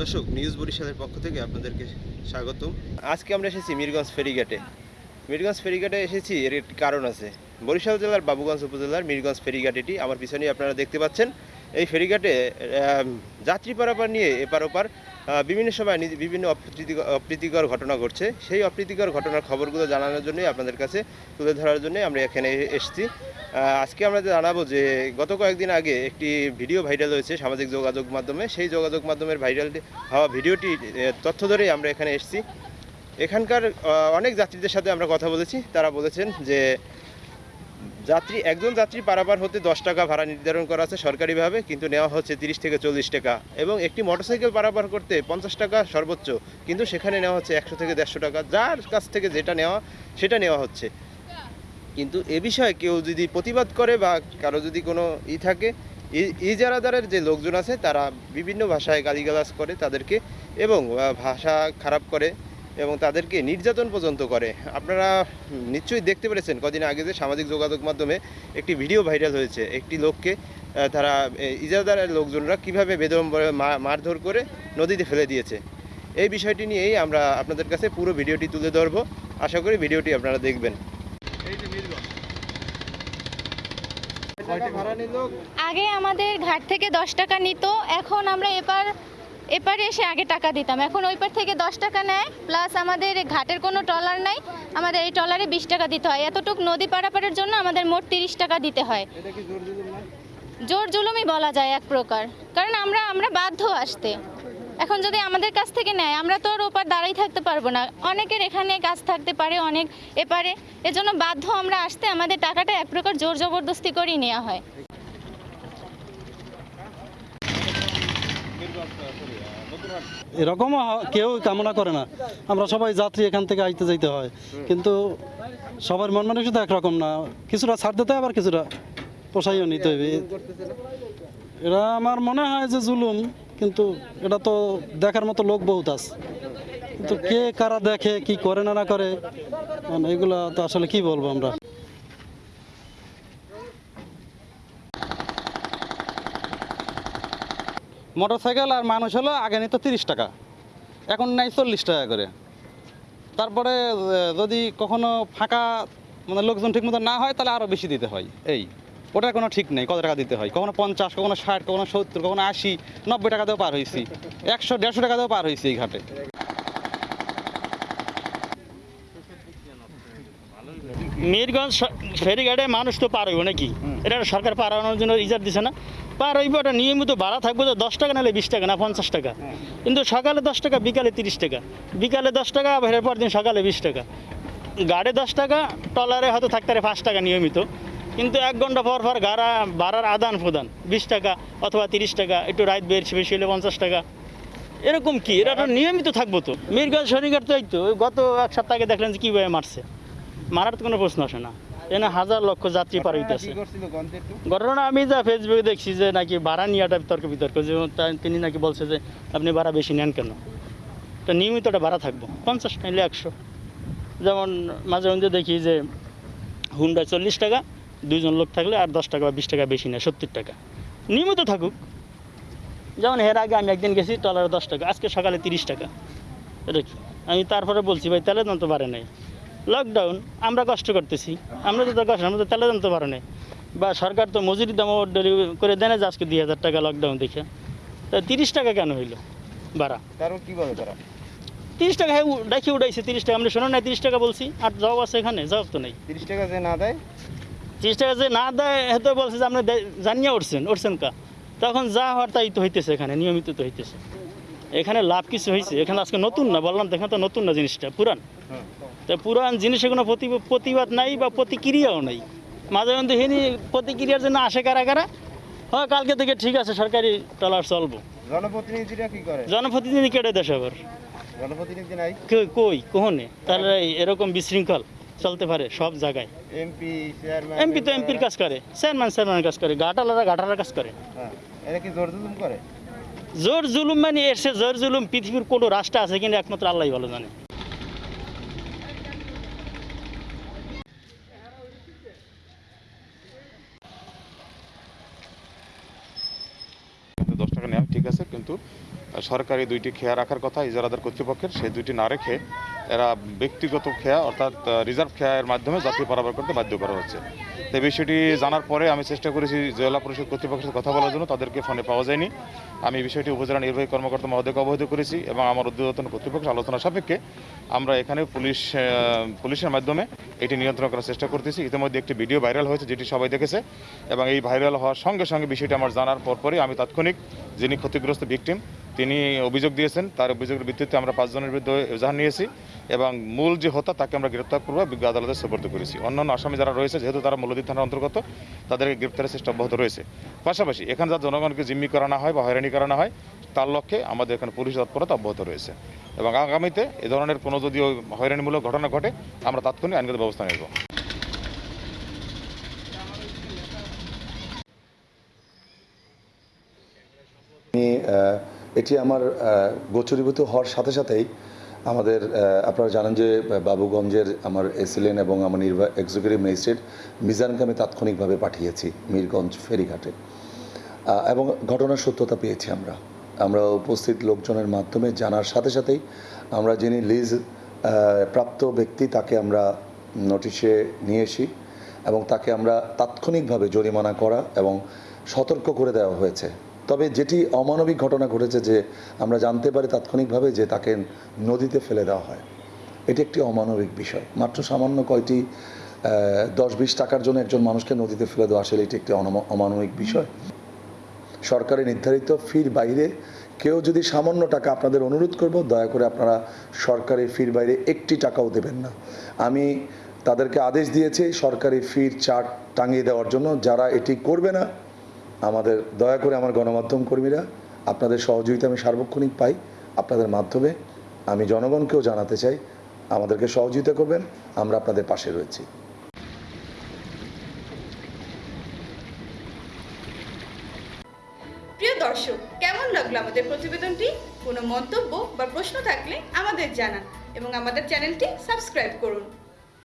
দর্শক, নিউজ বরিশালের পক্ষ থেকে আপনাদেরকে স্বাগতম। আজকে আমরা এসেছি মিরগঞ্জ ফেরিঘাটে। মিরগঞ্জ ফেরিঘাটে এসেছি, এর একটি কারণ আছে। বরিশাল জেলার বাবুগঞ্জ উপজেলার মিরগঞ্জ ফেরিঘাট এটি আমার পিছনে আপনারা দেখতে পাচ্ছেন। এই ফেরিঘাটে যাত্রী পারাপার নিয়ে এপার ওপার বিভিন্ন সময় বিভিন্ন অপ্রীতিকর ঘটনা ঘটছে। সেই অপ্রীতিকর ঘটনার খবরগুলো জানানোর জন্যই আপনাদের কাছে তুলে ধরার জন্যই আমরা এখানে এসেছি। আজকে আমরা জানাব যে গত কয়েকদিন আগে একটি ভিডিও ভাইরাল হয়েছে সামাজিক যোগাযোগ মাধ্যমে। সেই যোগাযোগ মাধ্যমের ভাইরাল হওয়া ভিডিওটি তথ্য ধরেই আমরা এখানে এসেছি। এখানকার অনেক যাত্রীদের সাথে আমরা কথা বলেছি। তারা বলেছেন যে যাত্রী, একজন যাত্রী পারাপার হতে দশ টাকা ভাড়া নির্ধারণ করা আছে সরকারিভাবে, কিন্তু নেওয়া হচ্ছে তিরিশ থেকে চল্লিশ টাকা। এবং একটি মোটরসাইকেল পারাপার করতে পঞ্চাশ টাকা সর্বোচ্চ, কিন্তু সেখানে নেওয়া হচ্ছে একশো থেকে দেড়শো টাকা। যার কাছ থেকে যেটা নেওয়া, সেটা নেওয়া হচ্ছে। কিন্তু এ বিষয়ে কেউ যদি প্রতিবাদ করে বা কারও যদি কোনো ই থাকে ইজারাদারের যে লোকজন আছে, তারা বিভিন্ন ভাষায় গালিগালাজ করে তাদেরকে এবং ভাষা খারাপ করে। এবং তাদেরকে নির্যাতন পর্যন্ত করে। আপনারা নিশ্চয়ই দেখতে পেরেছেন কদিন আগে যে সামাজিক যোগাযোগ মাধ্যমে একটি ভিডিও ভাইরাল হয়েছে। একটি লোককে তারা এ, ইজারাদারের লোকজনরা কীভাবে বেদম মারধর করে নদীতে ফেলে দিয়েছে। এই বিষয়টি নিয়েই আমরা আপনাদের কাছে পুরো ভিডিওটি তুলে ধরবো। আশা করি ভিডিওটি আপনারা দেখবেন। আগে আমাদের ঘাট থেকে দশ টাকা নিত এখন আমরা এপার এপারে এসে আগে টাকা দিতাম। এখন ওই পার থেকে দশ টাকা নেয় প্লাস আমাদের ঘাটের কোনো ট্রলার নাই আমাদের এই ট্রলারে বিশ টাকা দিতে হয়। এতটুক নদী পারাপারের জন্য আমাদের মোট তিরিশ টাকা দিতে হয়। জোর জুলুমই বলা যায় এক প্রকার। কারণ আমরা আমরা বাধ্য আসতে। এখন যদি আমাদের কাছ থেকে নেয় আমরা তো আর ওপার দাঁড়াই থাকতে পারব না। অনেকের এখানে কাজ থাকতে পারে অনেক এপারে। এজন্য বাধ্য আমরা আসতে আমাদের টাকাটা এক প্রকার জোর জবরদস্তি করেই নেওয়া হয়। এরকমও কেউ কামনা করে না। আমরা সবাই যাত্রী, এখান থেকে আইতে যাইতে হয়। কিন্তু সবার মন মানসিকতা একরকম না। কিছুটা ছাড় দিতে আবার কিছুটা পোষাইও নিতে হবে। এরা আমার মনে হয় যে জুলুম, কিন্তু এটা তো দেখার মতো লোক বহুত আছে। কিন্তু কে কারা দেখে, কি করে না না করে মানে এগুলা তো আসলে কি বলব আমরা? মোটরসাইকেল আর মানুষ হলো আগে নিত তিরিশ টাকা, এখন নেয় চল্লিশ টাকা করে। তারপরে যদি কখনো ফাঁকা মানে লোকজন ঠিক মতো না হয়, তাহলে আরও বেশি দিতে হয়। এই, ওটার কোনো ঠিক নেই, কত টাকা দিতে হয়? কখনো পঞ্চাশ, কখনো ষাট, কখনো সত্তর, কখনো আশি, নব্বই টাকা দিয়েও পার হয়েছি একশো, দেড়শো টাকা দিয়েও পার হয়েছি এই ঘাটে। মিরগঞ্জ ফেরিঘাটে মানুষ তো পার হইব নাকি? এটা সরকার পার হওয়ার জন্য ইজার দিছে না। পার হইব ওটা নিয়মিত ভাড়া থাকবে তো দশ টাকা নাহলে বিশ টাকা না পঞ্চাশ টাকা। কিন্তু সকালে দশ টাকা বিকালে তিরিশ টাকা। বিকালে দশ টাকা বের পর দিন সকালে বিশ টাকা। গাড়ে দশ টাকা টলারে হয়তো থাকতে পারে পাঁচ টাকা নিয়মিত। কিন্তু এক ঘণ্টা পর পর গাড়া ভাড়ার আদান প্রদান। বিশ টাকা অথবা তিরিশ টাকা একটু রাত বেশি বেশি হলে পঞ্চাশ টাকা। এরকম কি? এটা নিয়মিত থাকব তো। মিরগঞ্জ শনিঘাট তো এই তো গত এক সপ্তাহ দেখলেন যে কীভাবে মারছে। মারার তো কোনো প্রশ্ন আসে না। এখানে হাজার লক্ষ যাত্রী পার হইতেছে। ঘটনা আমি যা ফেসবুকে দেখছি যে নাকি ভাড়া নিয়েটা তর্ক বিতর্ক। যে তিনি নাকি বলছে যে আপনি ভাড়া বেশি নেন কেন? তো নিয়মিত একটা ভাড়া থাকব। পঞ্চাশ নাইলে একশো। যেমন মাঝে মধ্যে দেখি যে হুন্ডা চল্লিশ টাকা দুইজন লোক থাকলে আর দশ টাকা বা বিশ টাকা বেশি নেয় সত্তর টাকা। নিয়মিত থাকুক। যেমন এর আগে আমি একদিন গেছি টলারে দশ টাকা আজকে সকালে তিরিশ টাকা। এটা কি? আমি তারপরে বলছি ভাই দাম তো বাড়ে নাই। লকডাউন আমরা কষ্ট করতেছি। আমরা তো কষ্ট আমরা তো তেলে জানতে বাড়ে নাই। বা সরকার তো মজুরি দাম করে দেয় না যে আজকে দুই হাজার টাকা লকডাউন দেখে। তা তিরিশ টাকা কেন হইল? বাড়া। তারও কি বলে তারা? তিরিশ টাকা হ্যাঁ ডাকি উঠাইছে তিরিশ টাকা। আমরা শোনো না তিরিশ টাকা বলছি আর জবাব আছে এখানে জবাব তো নেই। তিরিশ টাকা যে না দেয়? তিরিশ টাকা যে না দেয় হয়তো বলছে যে আপনি জানিয়ে উঠছেন উঠছেন কা? তখন যা হওয়ার তাই তো হইতেছে এখানে নিয়মিত তো হইতেছে। এখানে লাভ কিছু হয়েছে। এখানে আজকে নতুন না বললাম তো এখানে তো নতুন না জিনিসটা পুরান। তো পুরান জিনিসে কোনো প্রতি- প্রতিবাদ নাই বা প্রতিক্রিয়াও নাই। মাঝে মধ্যে হিনি প্রতিক্রিয়ার জন্য আসে কারা কারা? হ্যাঁ কালকে থেকে ঠিক আছে সরকারি ট্রলার চলবো। জনপ্রতিনিধিরা কি করে? জনপ্রতিনিধি কেটে দেশ আবার জনপ্রতিনিধি নাই? কই- কই কোহনে? তাহলে এরকম বিশৃঙ্খল চলতে পারে সব জায়গায়। এমপি চেয়ারম্যান এমপি তো এমপির কাজ করে চেয়ারম্যান চেয়ারম্যান কাজ করে গাটালারা ঘাটালার কাজ করে। হ্যাঁ এরা কি জোর করে? জোর জুলুম মানে এসে জোর জুলুম পৃথিবীর কোনো রাষ্ট্র আছে কিন্তু একমাত্র আল্লাহ ভালো জানে কিন্তু সরকারি দুইটি খেয়া রাখার কথা ইজারাদার কর্তৃপক্ষের, সেই দুইটি না রেখে এরা ব্যক্তিগত খেয়া অর্থাৎ রিজার্ভ খেয়ার মাধ্যমে যাত্রী পারাবার করতে বাধ্য করা হচ্ছে। তো বিষয়টি জানার পরে আমি চেষ্টা করেছি জেলা পরিষদ কর্তৃপক্ষের সাথে কথা বলার জন্য, তাদেরকে ফোনে পাওয়া যায়নি। আমি বিষয়টি উপজেলা নির্বাহী কর্মকর্তা মহোদয়কে অবহিত করেছি এবং আমার উদ্যোতন কর্তৃপক্ষ আলোচনা সাপেক্ষে আমরা এখানে পুলিশ পুলিশের মাধ্যমে এটি নিয়ন্ত্রণ করার চেষ্টা করতেছি। ইতিমধ্যে একটি ভিডিও ভাইরাল হয়েছে, যেটি সবাই দেখেছে এবং এই ভাইরাল হওয়ার সঙ্গে সঙ্গে বিষয়টি আমার জানার পরপরই আমি তাৎক্ষণিক যিনি ক্ষতিগ্রস্ত ভিকটিম তিনি অভিযোগ দিয়েছেন, তার অভিযোগের ভিত্তিতে আমরা পাঁচজনের বিরুদ্ধে এজাহার নিয়েছি এবং মূল যে হত্যা তাকে আমরা গ্রেপ্তার করব বিজ্ঞ আদালতে সুপর্দ করেছি। অন্যান্য আসামি যারা রয়েছে, যেহেতু তারা মূলদী থানার অন্তর্গত, তাদেরকে গ্রেপ্তারের চেষ্টা অব্যাহত রয়েছে। পাশাপাশি এখানে যা জনগণকে জিম্মি করা না হয় বা হয়রানি করা না হয়, তার লক্ষ্যে আমাদের এখানে পুলিশ তৎপরতা অব্যাহত রয়েছে। এবং আগামীতে এ ধরনের কোনো যদি হয়রানিমূলক ঘটনা ঘটে, আমরা তাৎক্ষণিক আইনগত ব্যবস্থা নেব। আমি এটি আমার গোচরীভূত হওয়ার সাথে সাথেই আমাদের আপনারা জানেন যে বাবুগঞ্জের আমার এসিলেন এবং আমার নির্বাহ এক্সিকিউটিভ ম্যাজিস্ট্রেট মিজানকে আমি তাৎক্ষণিকভাবে পাঠিয়েছি মীরগঞ্জ ফেরিঘাটে। এবং ঘটনার সত্যতা পেয়েছি আমরা। আমরা উপস্থিত লোকজনের মাধ্যমে জানার সাথে সাথেই আমরা যিনি লিজ প্রাপ্ত ব্যক্তি তাকে আমরা নোটিশে নিয়ে এসি এবং তাকে আমরা তাৎক্ষণিকভাবে জরিমানা করা এবং সতর্ক করে দেওয়া হয়েছে। তবে যেটি অমানবিক ঘটনা ঘটেছে যে আমরা জানতে পারি তাৎক্ষণিকভাবে যে তাকে নদীতে ফেলে দেওয়া হয়। এটি একটি অমানবিক বিষয়। মাত্র সামান্য কয়টি দশ বিশ টাকার জন্য একজন মানুষকে নদীতে ফেলে দেওয়া আসলে এটি একটি অমানবিক বিষয়। সরকারের নির্ধারিত ফির বাইরে কেউ যদি সামান্য টাকা আপনাদের অনুরোধ করব, দয়া করে আপনারা সরকারি ফির বাইরে একটি টাকাও দেবেন না। আমি তাদেরকে আদেশ দিয়েছি সরকারি ফির চার্ট টাঙিয়ে দেওয়ার জন্য। যারা এটি করবে না আমাদের দয়া করে আমার গণমাধ্যম কর্মীরা, আপনাদের সহযোগিতা আমি সার্বক্ষণিক পাই, আপনাদের মাধ্যমে আমি জনগণকেও জানাতে চাই, আমাদেরকে সহযোগিতা করবেন, আমরা আপনাদের পাশে রয়েছি। প্রিয় দর্শক, কেমন লাগল আমাদের প্রতিবেদনটি? কোনো মন্তব্য বা প্রশ্ন থাকলে আমাদের জানান এবং আমাদের চ্যানেলটি সাবস্ক্রাইব করুন।